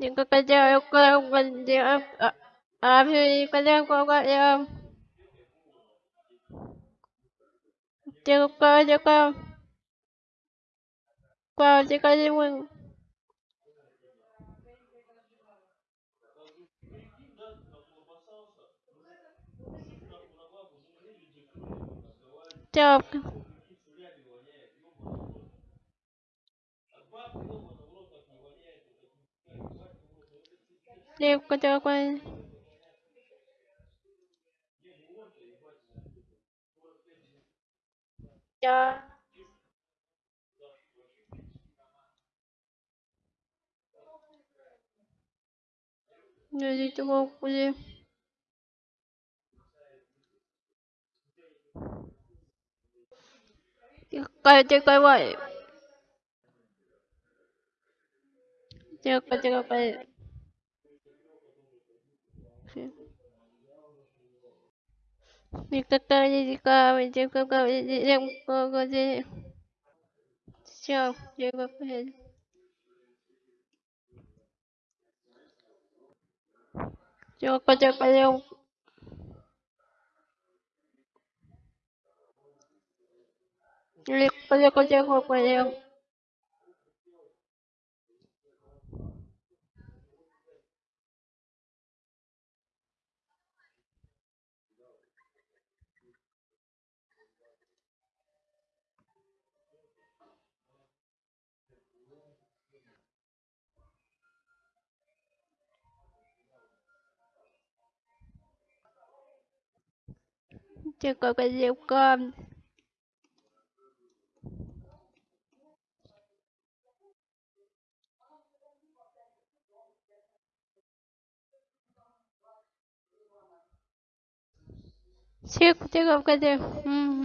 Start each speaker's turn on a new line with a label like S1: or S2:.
S1: никакая конкуренция, а великая конкуренция. Только только классика зимы. Так.
S2: Thank you.
S1: Chơi cái chơi cái chơi người gì cho gì cái chơi vậy. Chơi cái chơi 你哥哥，你哥哥，你哥哥，你哥哥，你哥哥，你笑，你哥哥。就快就快就！你快就快就快快就！Chưa có cái rượu con chưa chưa có cái rượu. Ừ.